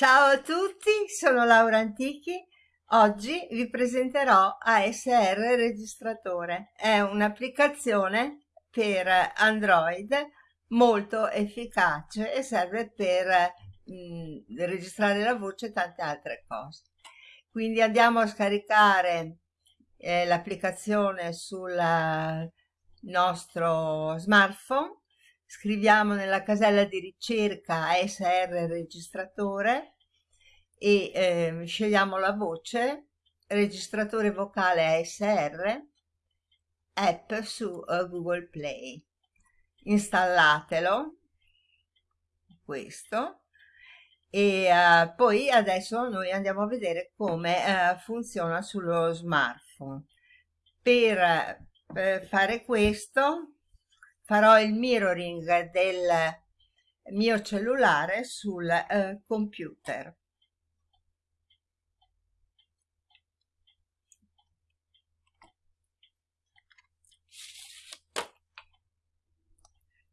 Ciao a tutti, sono Laura Antichi. Oggi vi presenterò ASR Registratore. È un'applicazione per Android molto efficace e serve per mh, registrare la voce e tante altre cose. Quindi andiamo a scaricare eh, l'applicazione sul nostro smartphone scriviamo nella casella di ricerca ASR registratore e eh, scegliamo la voce registratore vocale ASR app su uh, Google Play. Installatelo questo e uh, poi adesso noi andiamo a vedere come uh, funziona sullo smartphone. Per, per fare questo farò il mirroring del mio cellulare sul eh, computer.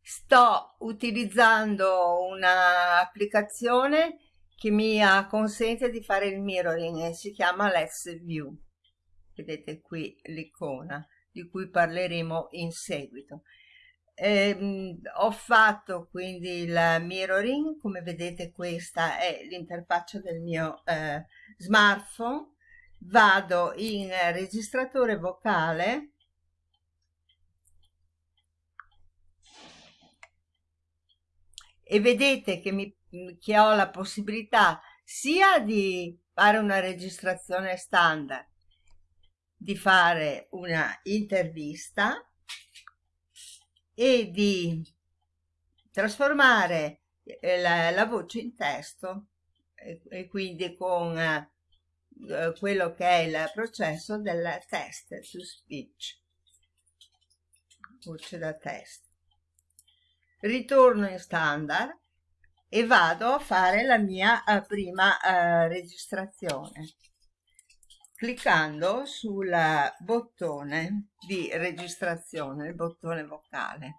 Sto utilizzando un'applicazione che mi consente di fare il mirroring e si chiama Let's View. Vedete qui l'icona di cui parleremo in seguito. Eh, ho fatto quindi il mirroring, come vedete questa è l'interfaccia del mio eh, smartphone, vado in registratore vocale. E vedete che, mi, che ho la possibilità sia di fare una registrazione standard, di fare una intervista e di trasformare eh, la, la voce in testo e, e quindi con eh, quello che è il processo del test to speech. Voce da test. Ritorno in standard e vado a fare la mia uh, prima uh, registrazione cliccando sul bottone di registrazione, il bottone vocale.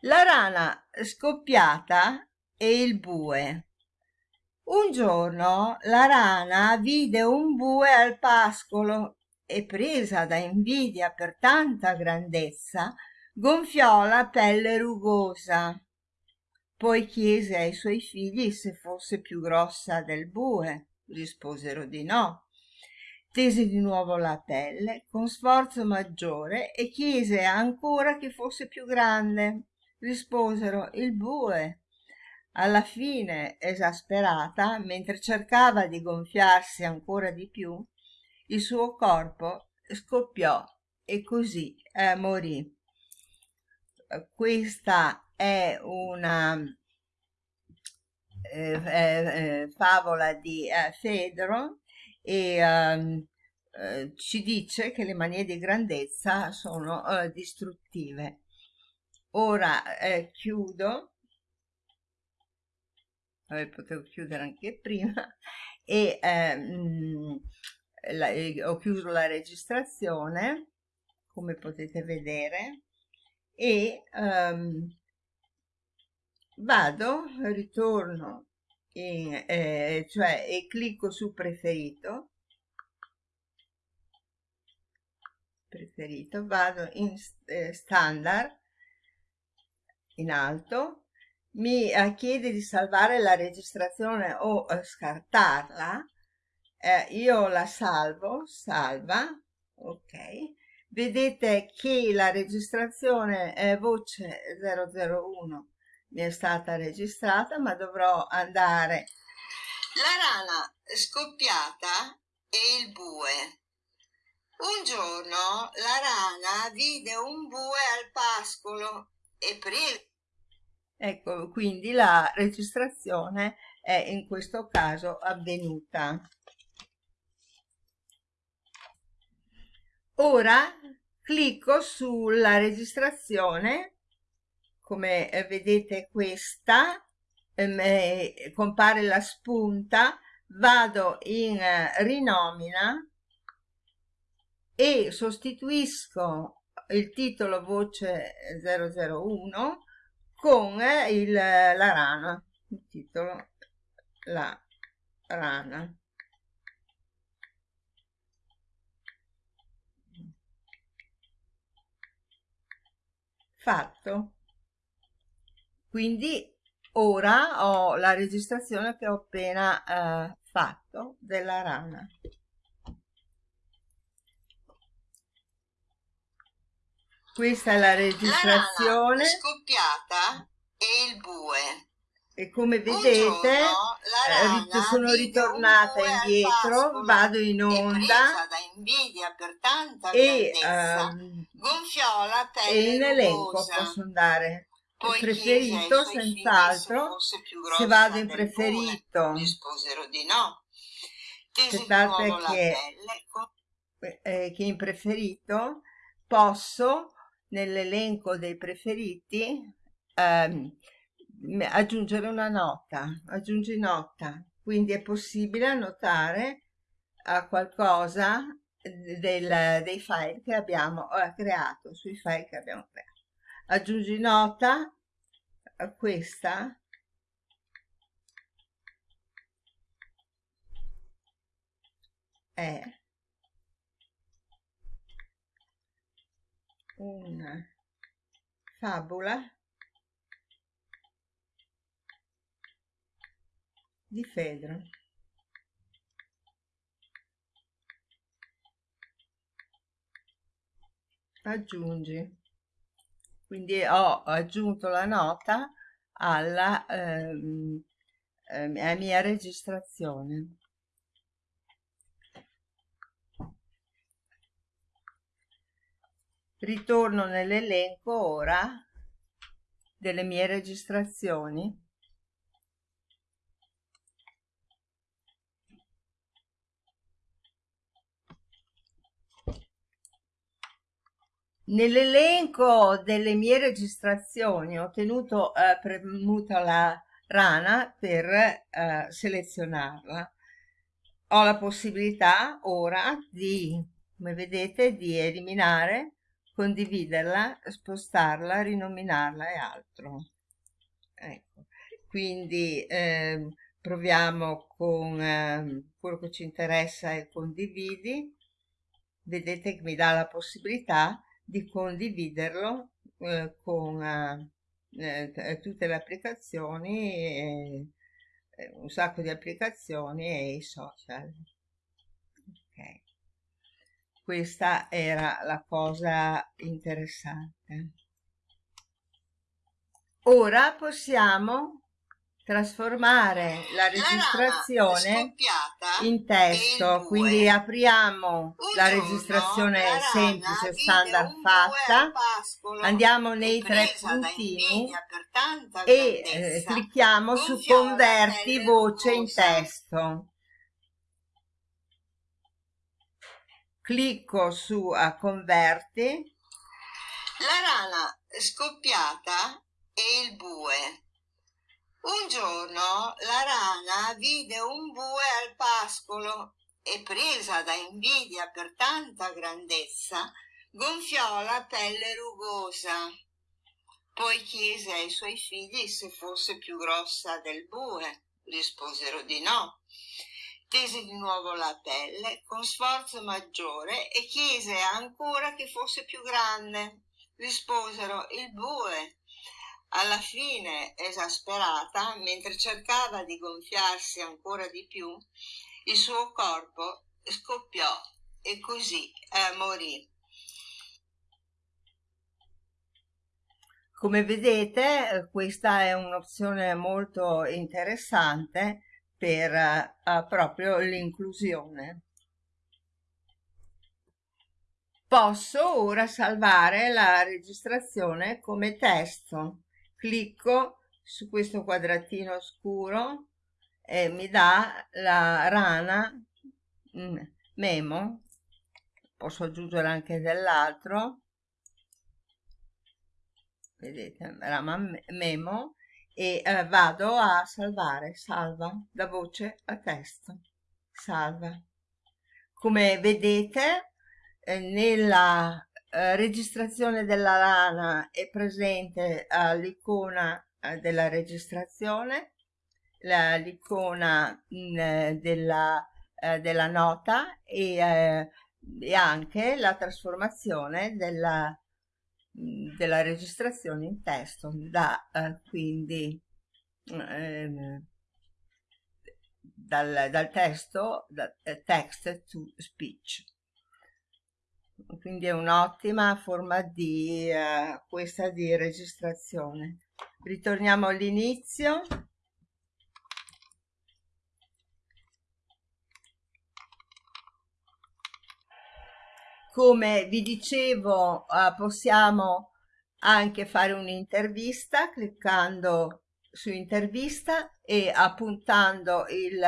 La rana scoppiata e il bue. Un giorno la rana vide un bue al pascolo e presa da invidia per tanta grandezza, gonfiò la pelle rugosa poi chiese ai suoi figli se fosse più grossa del bue. Risposero di no. Tese di nuovo la pelle con sforzo maggiore e chiese ancora che fosse più grande. Risposero il bue. Alla fine, esasperata, mentre cercava di gonfiarsi ancora di più, il suo corpo scoppiò e così eh, morì. Questa è una eh, eh, favola di eh, Fedro e ehm, eh, ci dice che le manie di grandezza sono eh, distruttive. Ora eh, chiudo, Vabbè, potevo chiudere anche prima, e ehm, la, ho chiuso la registrazione, come potete vedere, e um, vado, ritorno in, eh, cioè e clicco su preferito, preferito, vado in eh, standard, in alto, mi eh, chiede di salvare la registrazione o eh, scartarla, eh, io la salvo, salva, ok, vedete che la registrazione è voce 001 mi è stata registrata ma dovrò andare. La rana scoppiata e il bue. Un giorno la rana vide un bue al pascolo e prima ecco quindi la registrazione è in questo caso avvenuta. Ora clicco sulla registrazione come eh, vedete questa eh, compare la spunta vado in eh, rinomina e sostituisco il titolo voce 001 con il, la rana, il titolo La rana. Fatto. Quindi ora ho la registrazione che ho appena eh, fatto della rana. Questa è la registrazione. La scoppiata e il bue. E come vedete giorno, eh, sono ritornata indietro, vado in onda e, um, e in elenco posso andare preferito senz'altro se vado in preferito. risposero di no. Aspettate che, eh, che in preferito posso nell'elenco dei preferiti ehm, aggiungere una nota, aggiungi nota, quindi è possibile annotare a qualcosa del, dei file che abbiamo creato, sui file che abbiamo creato. Aggiungi nota a questa è una fabula di Fedro. Aggiungi. Quindi ho aggiunto la nota alla ehm, eh, mia registrazione. Ritorno nell'elenco ora delle mie registrazioni Nell'elenco delle mie registrazioni ho tenuto eh, premuta la rana per eh, selezionarla. Ho la possibilità ora di, come vedete, di eliminare, condividerla, spostarla, rinominarla e altro. Ecco. Quindi eh, proviamo con eh, quello che ci interessa e condividi. Vedete che mi dà la possibilità di condividerlo eh, con eh, eh tutte le applicazioni, un sacco di applicazioni e i social. Okay. Questa era la cosa interessante. Ora possiamo trasformare la registrazione in testo quindi apriamo la registrazione semplice standard fatta. andiamo nei tre puntini e eh, clicchiamo su converti voce in testo. Clicco su a converti. La rana scoppiata e il bue un giorno la rana vide un bue al pascolo e presa da invidia per tanta grandezza, gonfiò la pelle rugosa. Poi chiese ai suoi figli se fosse più grossa del bue. Risposero di no. Tese di nuovo la pelle con sforzo maggiore e chiese ancora che fosse più grande. Risposero il bue alla fine, esasperata, mentre cercava di gonfiarsi ancora di più, il suo corpo scoppiò e così eh, morì. Come vedete questa è un'opzione molto interessante per uh, proprio l'inclusione. Posso ora salvare la registrazione come testo clicco su questo quadratino scuro e mi dà la rana mm, memo posso aggiungere anche dell'altro. Vedete rama memo e eh, vado a salvare salva da voce a testo salva. Come vedete eh, nella eh, registrazione della lana è presente all'icona eh, della registrazione, l'icona mm, della, eh, della, nota e, e, anche la trasformazione della, mm, della registrazione in testo da quindi ehm, dal, dal, testo da, text to speech quindi è un'ottima forma di uh, questa di registrazione. Ritorniamo all'inizio. Come vi dicevo uh, possiamo anche fare un'intervista cliccando su intervista e appuntando il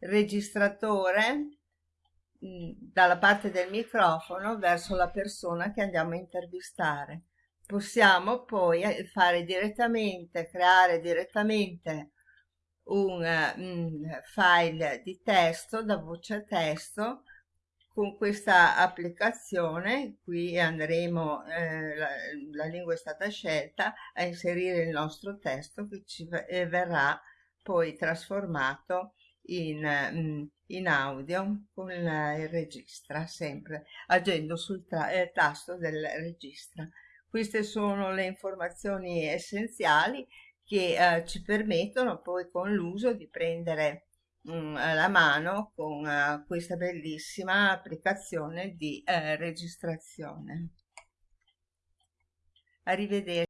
registratore dalla parte del microfono verso la persona che andiamo a intervistare. Possiamo poi eh, fare direttamente, creare direttamente un, un file di testo da voce testo con questa applicazione qui andremo eh, la, la, lingua è stata scelta a inserire il nostro testo che ci eh, verrà poi trasformato in, mm, in audio con il registra sempre agendo sul eh, tasto del registra queste sono le informazioni essenziali che eh, ci permettono poi con l'uso di prendere mh, mm, la mano con uh, questa bellissima applicazione di eh, registrazione. Arrivederci